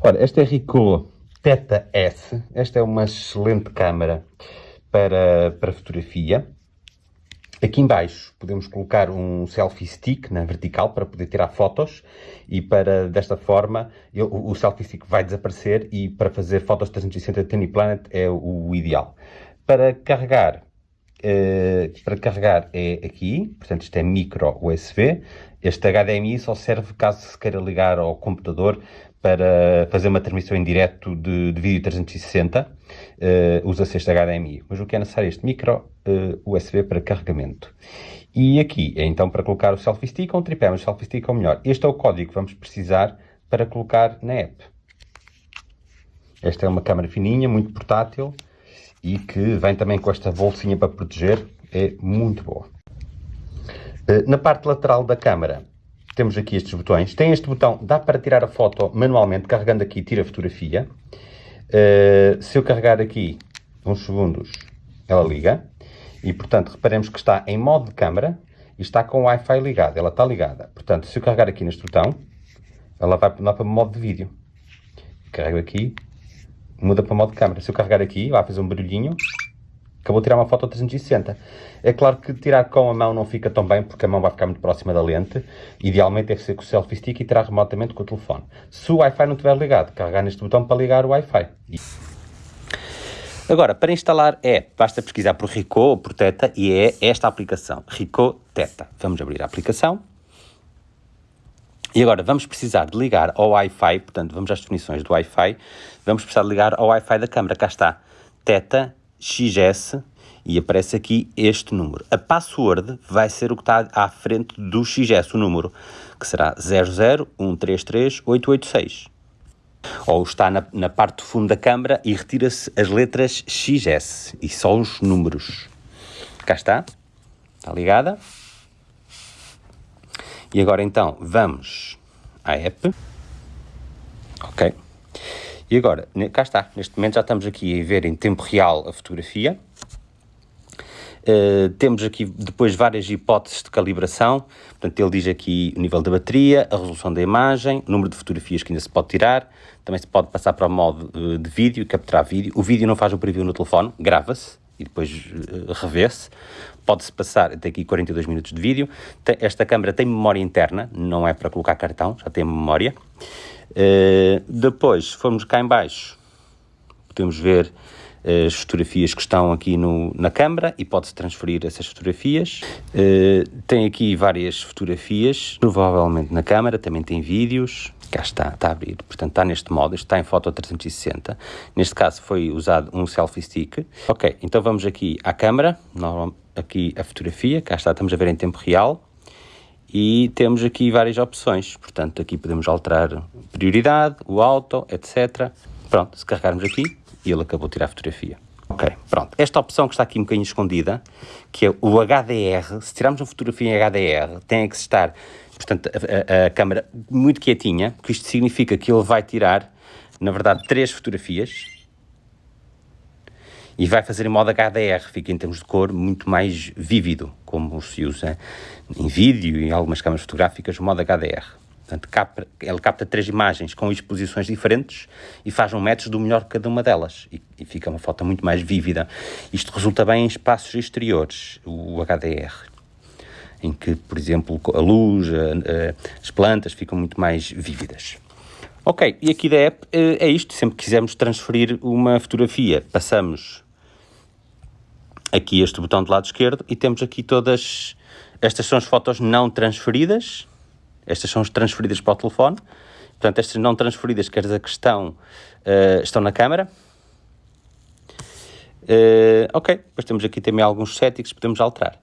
Ora, esta é Ricoh Theta S. Esta é uma excelente câmara para, para fotografia. Aqui embaixo podemos colocar um selfie stick na vertical para poder tirar fotos e para, desta forma, eu, o selfie stick vai desaparecer e para fazer fotos 360 Tiny Planet é o ideal. Para carregar, eh, para carregar é aqui, portanto isto é micro USB. Este HDMI só serve caso se queira ligar ao computador para fazer uma transmissão em direto de, de vídeo 360, uh, usa-se este HDMI. Mas o que é necessário é este micro uh, USB para carregamento. E aqui é então para colocar o selfie stick ou um tripé, mas o selfie stick é o melhor. Este é o código que vamos precisar para colocar na app. Esta é uma câmera fininha, muito portátil e que vem também com esta bolsinha para proteger. É muito boa. Uh, na parte lateral da câmera temos aqui estes botões. Tem este botão, dá para tirar a foto manualmente, carregando aqui, tira a fotografia. Uh, se eu carregar aqui uns segundos, ela liga. E, portanto, reparemos que está em modo de câmera e está com o Wi-Fi ligado. Ela está ligada. Portanto, se eu carregar aqui neste botão, ela vai para, para modo de vídeo. Carrego aqui, muda para modo de câmera. Se eu carregar aqui, vai fazer um barulhinho acabou de tirar uma foto 360. É claro que tirar com a mão não fica tão bem, porque a mão vai ficar muito próxima da lente. Idealmente deve ser com o selfie stick e tirar remotamente com o telefone. Se o Wi-Fi não estiver ligado, carregar neste botão para ligar o Wi-Fi. Agora, para instalar é, basta pesquisar por Ricoh ou por Teta e é esta aplicação, Ricoh Teta. Vamos abrir a aplicação. E agora vamos precisar de ligar ao Wi-Fi, portanto vamos às definições do Wi-Fi, vamos precisar de ligar ao Wi-Fi da câmera, cá está, Teta XS e aparece aqui este número. A password vai ser o que está à frente do XS, o número, que será 001338886. Ou está na, na parte do fundo da câmara e retira-se as letras XS e só os números. Cá está, está ligada. E agora então vamos à app. Ok. E agora, cá está, neste momento já estamos aqui a ver em tempo real a fotografia. Uh, temos aqui depois várias hipóteses de calibração, portanto ele diz aqui o nível da bateria, a resolução da imagem, o número de fotografias que ainda se pode tirar, também se pode passar para o modo uh, de vídeo, capturar vídeo. O vídeo não faz o preview no telefone, grava-se e depois uh, revê-se. Pode-se passar, tem aqui 42 minutos de vídeo. Esta câmera tem memória interna, não é para colocar cartão, já tem memória. Uh, depois, se formos cá em baixo, podemos ver as fotografias que estão aqui no, na câmara e pode-se transferir essas fotografias. Uh, tem aqui várias fotografias, provavelmente na câmara, também tem vídeos. Cá está, está a abrir, portanto está neste modo, está em foto 360. Neste caso foi usado um selfie stick. Ok, então vamos aqui à câmara, aqui a fotografia, cá está, estamos a ver em tempo real e temos aqui várias opções, portanto aqui podemos alterar prioridade, o auto, etc. Pronto, se carregarmos aqui, ele acabou de tirar a fotografia. Ok, pronto. Esta opção que está aqui um bocadinho escondida, que é o HDR, se tirarmos uma fotografia em HDR, tem que estar, portanto, a, a, a câmera muito quietinha, porque isto significa que ele vai tirar, na verdade, três fotografias, e vai fazer em modo HDR, fica em termos de cor muito mais vívido, como se usa em vídeo e em algumas câmaras fotográficas, o modo HDR. Portanto, capta, ele capta três imagens com exposições diferentes e faz um match do melhor de cada uma delas. E, e, fica uma foto muito mais vívida. Isto resulta bem em espaços exteriores, o HDR. Em que, por exemplo, a luz, a, a, as plantas ficam muito mais vívidas. Ok, e aqui da app eh, é isto. Sempre que quisermos transferir uma fotografia, passamos aqui este botão do lado esquerdo e temos aqui todas, estas são as fotos não transferidas, estas são as transferidas para o telefone, portanto estas não transferidas, quer dizer que estão, uh, estão na câmara. Uh, ok, depois temos aqui também alguns settings que podemos alterar.